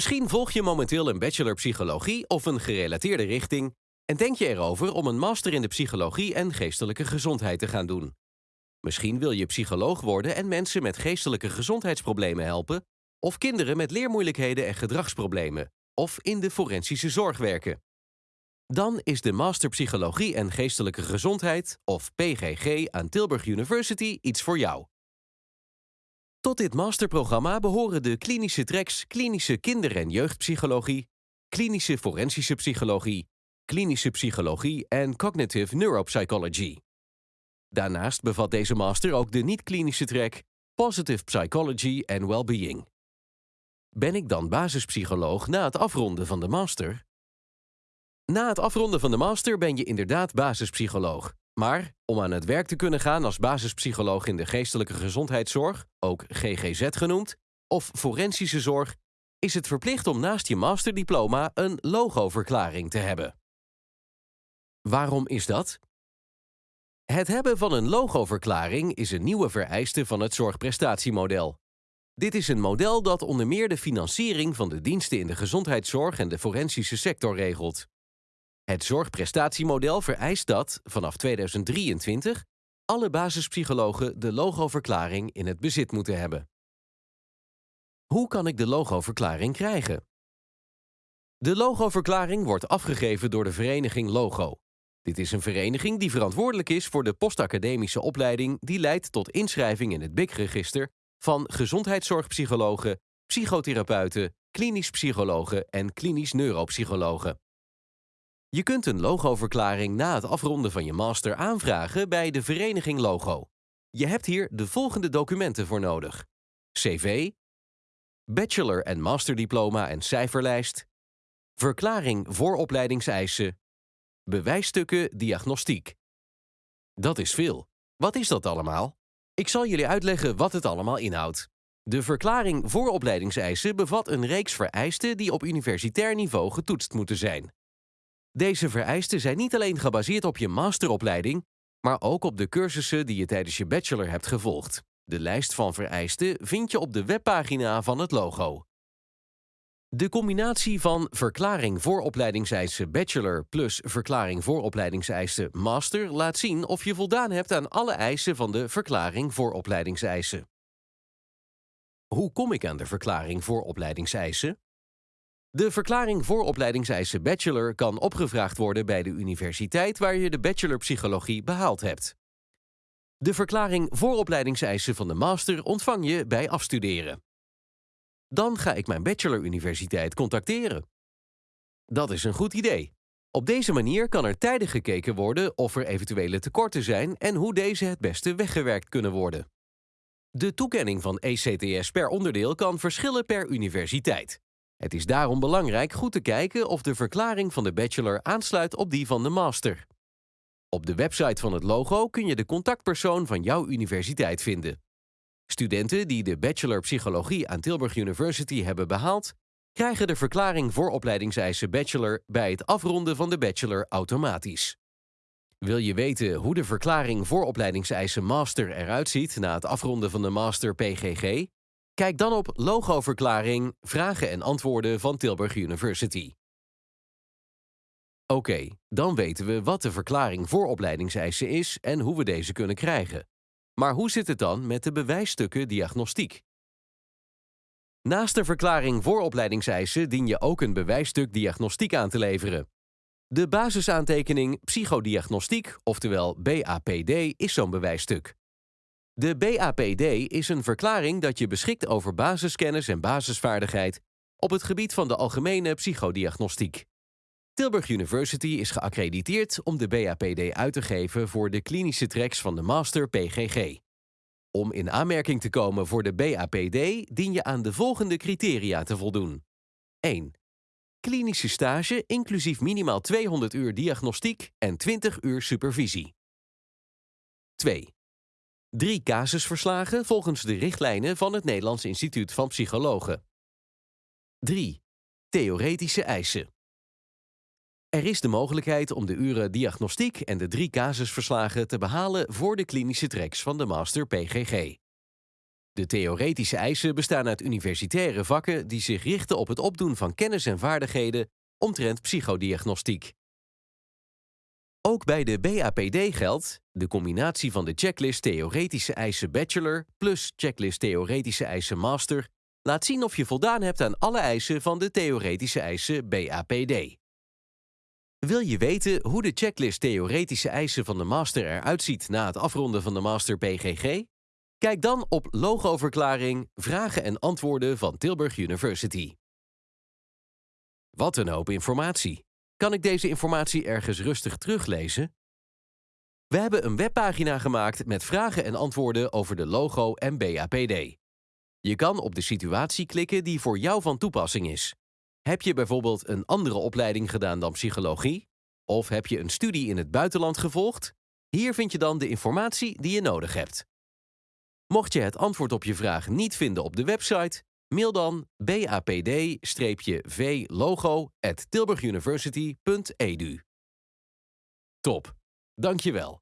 Misschien volg je momenteel een bachelor psychologie of een gerelateerde richting en denk je erover om een master in de psychologie en geestelijke gezondheid te gaan doen. Misschien wil je psycholoog worden en mensen met geestelijke gezondheidsproblemen helpen, of kinderen met leermoeilijkheden en gedragsproblemen, of in de forensische zorg werken. Dan is de Master Psychologie en Geestelijke Gezondheid, of PGG, aan Tilburg University iets voor jou. Tot dit masterprogramma behoren de klinische tracks klinische kinder- en jeugdpsychologie, klinische forensische psychologie, klinische psychologie en cognitive neuropsychology. Daarnaast bevat deze master ook de niet-klinische track Positive Psychology and Wellbeing. Ben ik dan basispsycholoog na het afronden van de master? Na het afronden van de master ben je inderdaad basispsycholoog. Maar om aan het werk te kunnen gaan als basispsycholoog in de geestelijke gezondheidszorg, ook GGZ genoemd, of forensische zorg, is het verplicht om naast je masterdiploma een logoverklaring te hebben. Waarom is dat? Het hebben van een logoverklaring is een nieuwe vereiste van het zorgprestatiemodel. Dit is een model dat onder meer de financiering van de diensten in de gezondheidszorg en de forensische sector regelt. Het zorgprestatiemodel vereist dat, vanaf 2023, alle basispsychologen de logoverklaring in het bezit moeten hebben. Hoe kan ik de logoverklaring krijgen? De logoverklaring wordt afgegeven door de vereniging Logo. Dit is een vereniging die verantwoordelijk is voor de postacademische opleiding die leidt tot inschrijving in het BIC-register van gezondheidszorgpsychologen, psychotherapeuten, klinisch psychologen en klinisch neuropsychologen. Je kunt een logoverklaring na het afronden van je master aanvragen bij de vereniging Logo. Je hebt hier de volgende documenten voor nodig: CV, bachelor- en masterdiploma en cijferlijst, verklaring vooropleidingseisen, bewijsstukken diagnostiek. Dat is veel. Wat is dat allemaal? Ik zal jullie uitleggen wat het allemaal inhoudt. De verklaring vooropleidingseisen bevat een reeks vereisten die op universitair niveau getoetst moeten zijn. Deze vereisten zijn niet alleen gebaseerd op je masteropleiding, maar ook op de cursussen die je tijdens je bachelor hebt gevolgd. De lijst van vereisten vind je op de webpagina van het logo. De combinatie van verklaring vooropleidingseisen bachelor plus verklaring vooropleidingseisen master laat zien of je voldaan hebt aan alle eisen van de verklaring vooropleidingseisen. Hoe kom ik aan de verklaring vooropleidingseisen? De verklaring vooropleidingseisen bachelor kan opgevraagd worden bij de universiteit waar je de bachelor psychologie behaald hebt. De verklaring vooropleidingseisen van de master ontvang je bij afstuderen. Dan ga ik mijn bacheloruniversiteit contacteren. Dat is een goed idee. Op deze manier kan er tijdig gekeken worden of er eventuele tekorten zijn en hoe deze het beste weggewerkt kunnen worden. De toekenning van ECTS per onderdeel kan verschillen per universiteit. Het is daarom belangrijk goed te kijken of de verklaring van de bachelor aansluit op die van de master. Op de website van het logo kun je de contactpersoon van jouw universiteit vinden. Studenten die de Bachelor Psychologie aan Tilburg University hebben behaald, krijgen de verklaring voor opleidingseisen Bachelor bij het afronden van de Bachelor automatisch. Wil je weten hoe de verklaring voor opleidingseisen Master eruit ziet na het afronden van de Master PGG? Kijk dan op logoverklaring, vragen en antwoorden van Tilburg University. Oké, dan weten we wat de verklaring voor opleidingseisen is en hoe we deze kunnen krijgen. Maar hoe zit het dan met de bewijsstukken diagnostiek? Naast de verklaring voor opleidingseisen dien je ook een bewijsstuk diagnostiek aan te leveren. De basisaantekening psychodiagnostiek, oftewel BAPD, is zo'n bewijsstuk. De BAPD is een verklaring dat je beschikt over basiskennis en basisvaardigheid op het gebied van de algemene psychodiagnostiek. Tilburg University is geaccrediteerd om de BAPD uit te geven voor de klinische tracks van de Master PGG. Om in aanmerking te komen voor de BAPD dien je aan de volgende criteria te voldoen. 1. Klinische stage inclusief minimaal 200 uur diagnostiek en 20 uur supervisie. 2. Drie casusverslagen volgens de richtlijnen van het Nederlands Instituut van Psychologen. 3. Theoretische eisen. Er is de mogelijkheid om de uren diagnostiek en de drie casusverslagen te behalen voor de klinische tracks van de Master PGG. De theoretische eisen bestaan uit universitaire vakken die zich richten op het opdoen van kennis en vaardigheden omtrent psychodiagnostiek. Ook bij de BAPD geldt, de combinatie van de checklist theoretische eisen bachelor plus checklist theoretische eisen master laat zien of je voldaan hebt aan alle eisen van de theoretische eisen BAPD. Wil je weten hoe de checklist theoretische eisen van de master eruit ziet na het afronden van de master PGG? Kijk dan op logoverklaring, vragen en antwoorden van Tilburg University. Wat een hoop informatie. Kan ik deze informatie ergens rustig teruglezen? We hebben een webpagina gemaakt met vragen en antwoorden over de logo en BAPD. Je kan op de situatie klikken die voor jou van toepassing is. Heb je bijvoorbeeld een andere opleiding gedaan dan psychologie? Of heb je een studie in het buitenland gevolgd? Hier vind je dan de informatie die je nodig hebt. Mocht je het antwoord op je vraag niet vinden op de website, mail dan bapd-v-logo@tilburguniversity.edu. Top, dankjewel.